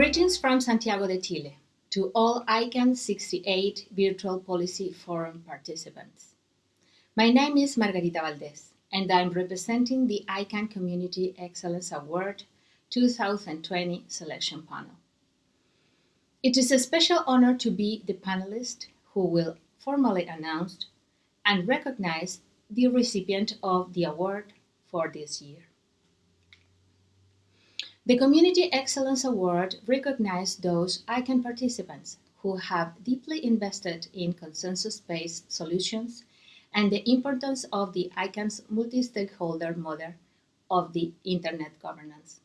Greetings from Santiago de Chile to all ICANN 68 Virtual Policy Forum participants. My name is Margarita Valdez, and I'm representing the ICANN Community Excellence Award 2020 selection panel. It is a special honor to be the panelist who will formally announce and recognize the recipient of the award for this year. The Community Excellence Award recognizes those ICANN participants who have deeply invested in consensus-based solutions and the importance of the ICANN's multi-stakeholder model of the Internet governance.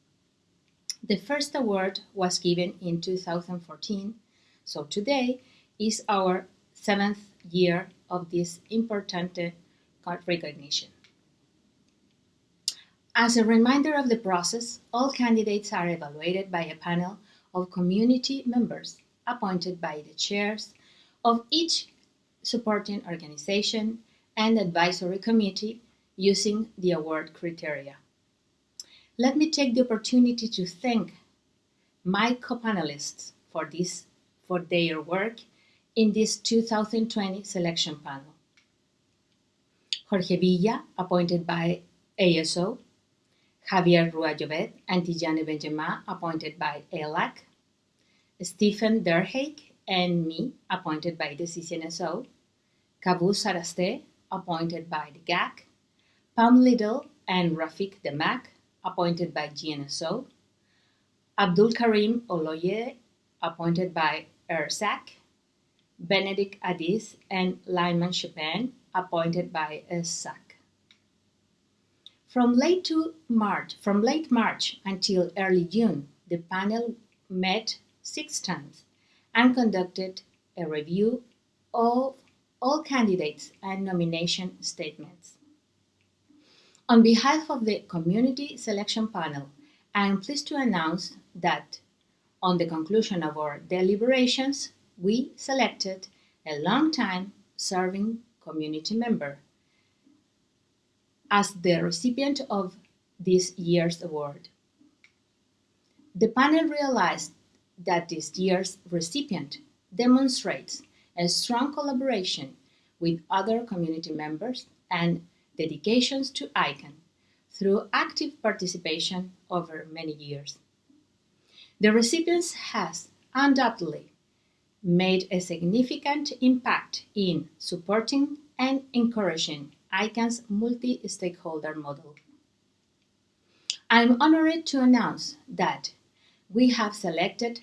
The first award was given in 2014, so today is our seventh year of this important recognition. As a reminder of the process, all candidates are evaluated by a panel of community members appointed by the chairs of each supporting organization and advisory committee using the award criteria. Let me take the opportunity to thank my co-panelists for, this, for their work in this 2020 selection panel. Jorge Villa, appointed by ASO, Javier Rua Jovet and Tijani appointed by ALAC, Stephen Deerhake and me, appointed by the CCNSO, Kavouss Arasteh, appointed by the GAC, Pam Little and Rafik Dammak, appointed by GNSO, Abdul Karim Oloye, appointed by RSSAC, Benedict Addis and Lyman Chapin, appointed by SSAC. From late to March, from late March until early June, the panel met six times and conducted a review of all candidates and nomination statements. On behalf of the Community Selection Panel, I am pleased to announce that on the conclusion of our deliberations, we selected a long-time serving community member as the recipient of this year's award. The panel realized that this year's recipient demonstrates a strong collaboration with other community members and dedications to ICANN through active participation over many years. The recipient has undoubtedly made a significant impact in supporting and encouraging ICANN's multi-stakeholder model. I'm honored to announce that we have selected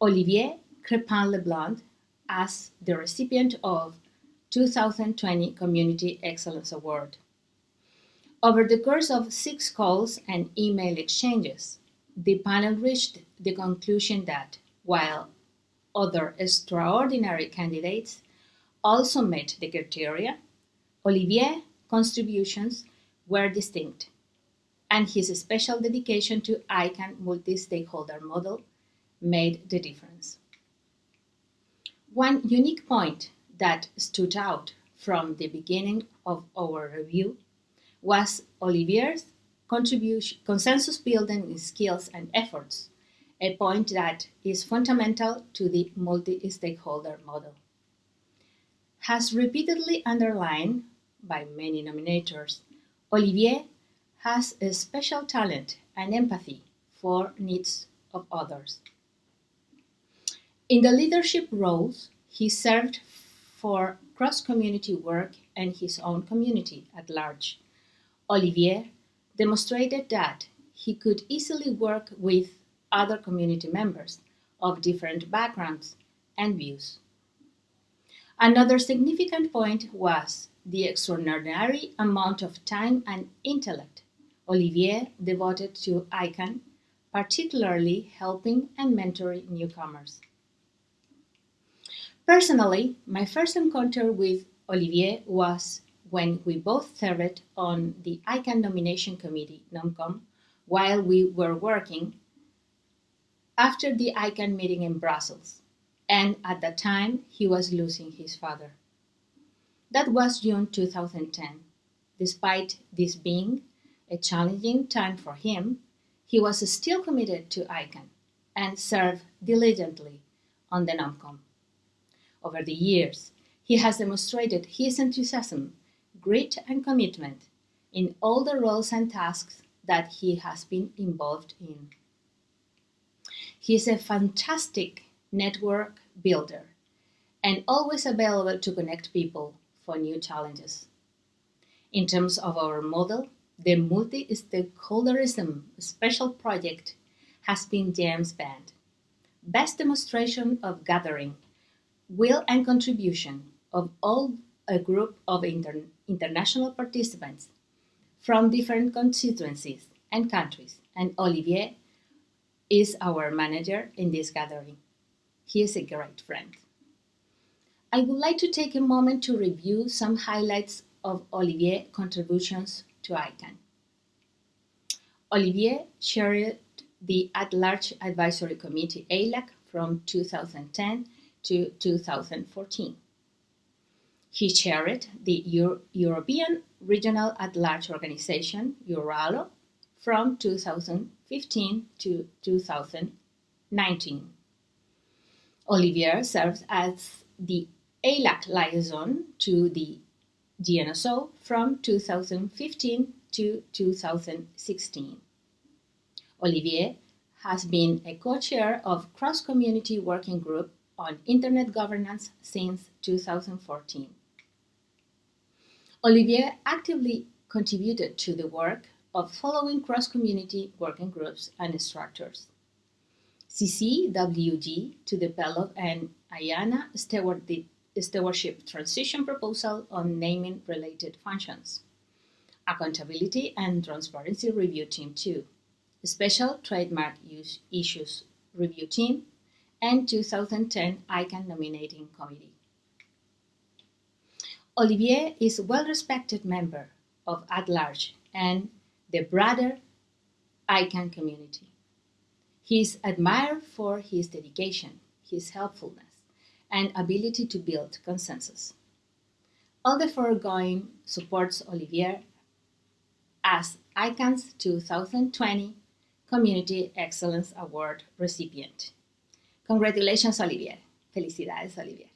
Olivier Crépin-Leblond as the recipient of 2020 Community Excellence Award. Over the course of six calls and email exchanges, the panel reached the conclusion that while other extraordinary candidates also met the criteria, Olivier's contributions were distinct, and his special dedication to ICANN multi-stakeholder model made the difference. One unique point that stood out from the beginning of our review was Olivier's contribution, consensus building skills and efforts, a point that is fundamental to the multi-stakeholder model. Has repeatedly underlined by many nominators, Olivier has a special talent and empathy for needs of others. In the leadership roles, he served for cross-community work and his own community at large. Olivier demonstrated that he could easily work with other community members of different backgrounds and views. Another significant point was the extraordinary amount of time and intellect Olivier devoted to ICANN, particularly helping and mentoring newcomers. Personally, my first encounter with Olivier was when we both served on the ICANN nomination committee, NOMCOM, while we were working after the ICANN meeting in Brussels, and at that time he was losing his father. That was June 2010. Despite this being a challenging time for him, he was still committed to ICANN, and served diligently on the NOMCOM. Over the years, he has demonstrated his enthusiasm, grit, and commitment in all the roles and tasks that he has been involved in. He is a fantastic network builder and always available to connect people for new challenges. In terms of our model, the multi-stakeholderism special project has been James Band. Best demonstration of gathering, will and contribution of all a group of inter international participants from different constituencies and countries, and Olivier is our manager in this gathering. He is a great friend. I would like to take a moment to review some highlights of Olivier's contributions to ICANN. Olivier chaired the At-Large Advisory Committee ALAC from 2010 to 2014. He chaired the Euro European Regional At-Large Organization, EURALO, from 2015 to 2019. Olivier serves as the ALAC liaison to the GNSO from 2015 to 2016. Olivier has been a co-chair of Cross-Community Working Group on Internet Governance since 2014. Olivier actively contributed to the work of following cross-community working groups and structures. CCWG to develop an IANA stewardship transition proposal on naming related functions. Accountability and Transparency Review Team 2, Special Trademark Use Issues Review Team, and 2010 ICANN Nominating Committee. Olivier is a well-respected member of At-Large and the broader ICANN community. He is admired for his dedication, his helpfulness, and ability to build consensus. All the foregoing supports Olivier as ICANN's 2020 Community Excellence Award recipient. Congratulations, Olivier. Felicidades, Olivier.